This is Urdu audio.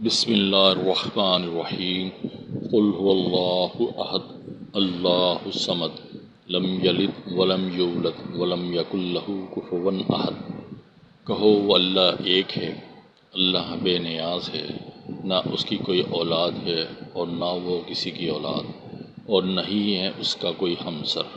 بسم اللہ الرحمن الرحیم. قل هو اللہ احد. اللہ الصمد. لم یلد ولم یولد ولم یکن له کفوا احد. کہو وہ اللہ ایک ہے. اللہ بے نیاز ہے. نہ اس کی کوئی اولاد ہے اور نہ وہ کسی کی اولاد اور نہ ہی ہے اس کا کوئی ہمسر.